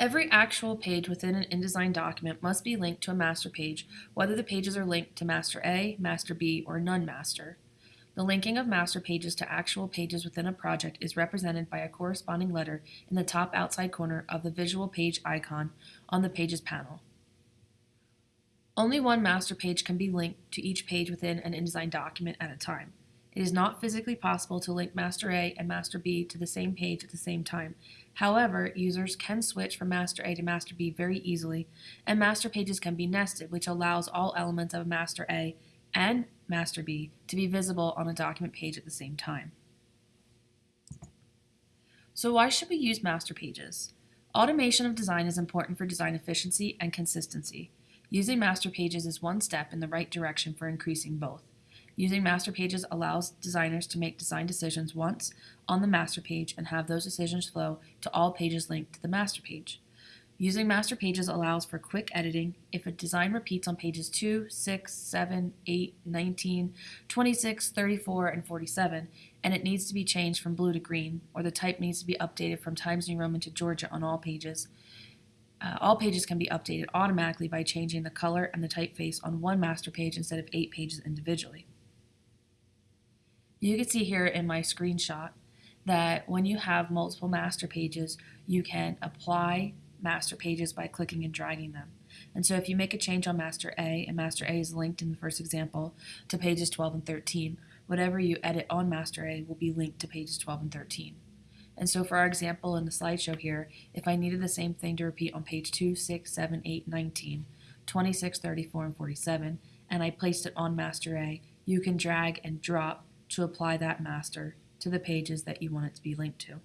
Every actual page within an InDesign document must be linked to a master page, whether the pages are linked to Master A, Master B, or None Master. The linking of master pages to actual pages within a project is represented by a corresponding letter in the top outside corner of the visual page icon on the Pages panel. Only one master page can be linked to each page within an InDesign document at a time. It is not physically possible to link Master A and Master B to the same page at the same time. However, users can switch from Master A to Master B very easily, and master pages can be nested, which allows all elements of Master A and Master B to be visible on a document page at the same time. So why should we use master pages? Automation of design is important for design efficiency and consistency. Using master pages is one step in the right direction for increasing both. Using master pages allows designers to make design decisions once on the master page and have those decisions flow to all pages linked to the master page. Using master pages allows for quick editing if a design repeats on pages 2, 6, 7, 8, 19, 26, 34, and 47, and it needs to be changed from blue to green, or the type needs to be updated from Times New Roman to Georgia on all pages. Uh, all pages can be updated automatically by changing the color and the typeface on one master page instead of eight pages individually. You can see here in my screenshot that when you have multiple master pages, you can apply master pages by clicking and dragging them. And so if you make a change on master A, and master A is linked in the first example to pages 12 and 13, whatever you edit on master A will be linked to pages 12 and 13. And so for our example in the slideshow here, if I needed the same thing to repeat on page 2, 6, 7, 8, 19, 26, 34, and 47, and I placed it on master A, you can drag and drop to apply that master to the pages that you want it to be linked to.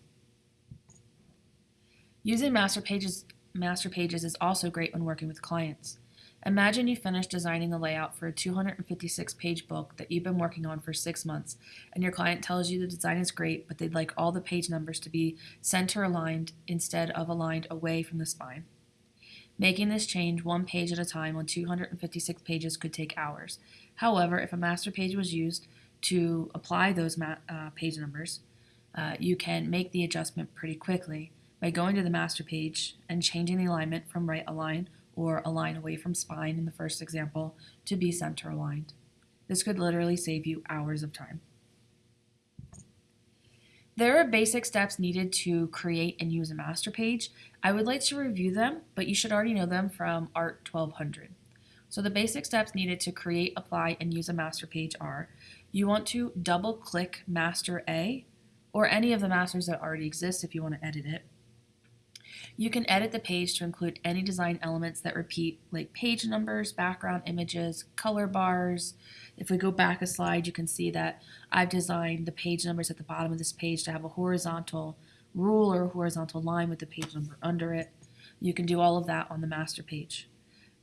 Using master pages, master pages is also great when working with clients. Imagine you finish designing the layout for a 256 page book that you've been working on for six months, and your client tells you the design is great, but they'd like all the page numbers to be center aligned instead of aligned away from the spine. Making this change one page at a time on 256 pages could take hours. However, if a master page was used, to apply those uh, page numbers, uh, you can make the adjustment pretty quickly by going to the master page and changing the alignment from right align or align away from spine in the first example to be center aligned. This could literally save you hours of time. There are basic steps needed to create and use a master page. I would like to review them, but you should already know them from ART 1200. So the basic steps needed to create, apply, and use a master page are you want to double click master A or any of the masters that already exist if you want to edit it. You can edit the page to include any design elements that repeat like page numbers, background images, color bars. If we go back a slide, you can see that I've designed the page numbers at the bottom of this page to have a horizontal rule or horizontal line with the page number under it. You can do all of that on the master page.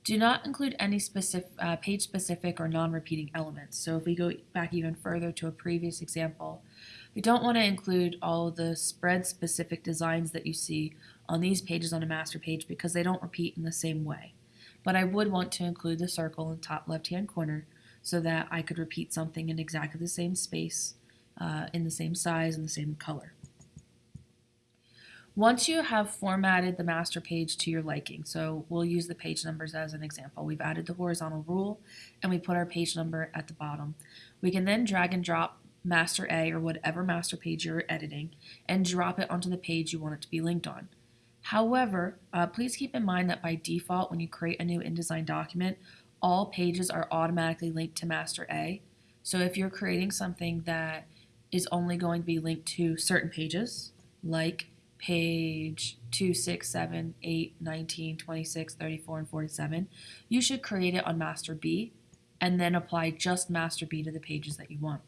Do not include any specific, uh, page-specific or non-repeating elements. So if we go back even further to a previous example, we don't want to include all the spread-specific designs that you see on these pages on a master page because they don't repeat in the same way. But I would want to include the circle in the top left-hand corner so that I could repeat something in exactly the same space, uh, in the same size, and the same color. Once you have formatted the master page to your liking, so we'll use the page numbers as an example. We've added the horizontal rule and we put our page number at the bottom. We can then drag and drop master A or whatever master page you're editing and drop it onto the page you want it to be linked on. However, uh, please keep in mind that by default when you create a new InDesign document, all pages are automatically linked to master A. So if you're creating something that is only going to be linked to certain pages, like page 2, 6, 7, 8, 19, 26, 34, and 47, you should create it on master B and then apply just master B to the pages that you want.